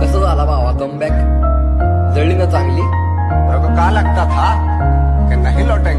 कसं झाला भावा कमबॅक जळली ना चांगली का लागतात हा? नाही था